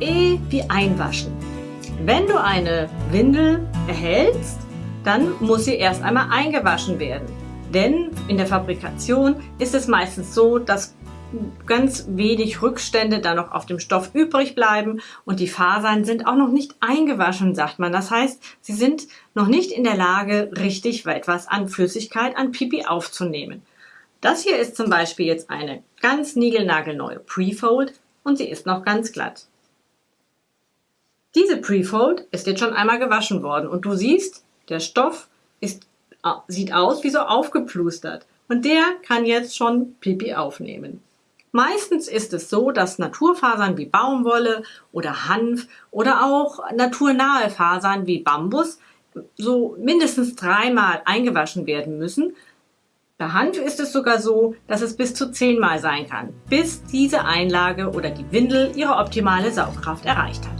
E wie einwaschen. Wenn du eine Windel erhältst, dann muss sie erst einmal eingewaschen werden. Denn in der Fabrikation ist es meistens so, dass ganz wenig Rückstände da noch auf dem Stoff übrig bleiben und die Fasern sind auch noch nicht eingewaschen, sagt man. Das heißt, sie sind noch nicht in der Lage, richtig etwas an Flüssigkeit, an Pipi aufzunehmen. Das hier ist zum Beispiel jetzt eine ganz niegelnagelneue Prefold und sie ist noch ganz glatt. Diese Prefold ist jetzt schon einmal gewaschen worden und du siehst, der Stoff ist, äh, sieht aus wie so aufgeplustert und der kann jetzt schon Pipi aufnehmen. Meistens ist es so, dass Naturfasern wie Baumwolle oder Hanf oder auch naturnahe Fasern wie Bambus so mindestens dreimal eingewaschen werden müssen. Bei Hanf ist es sogar so, dass es bis zu zehnmal sein kann, bis diese Einlage oder die Windel ihre optimale Saugkraft erreicht hat.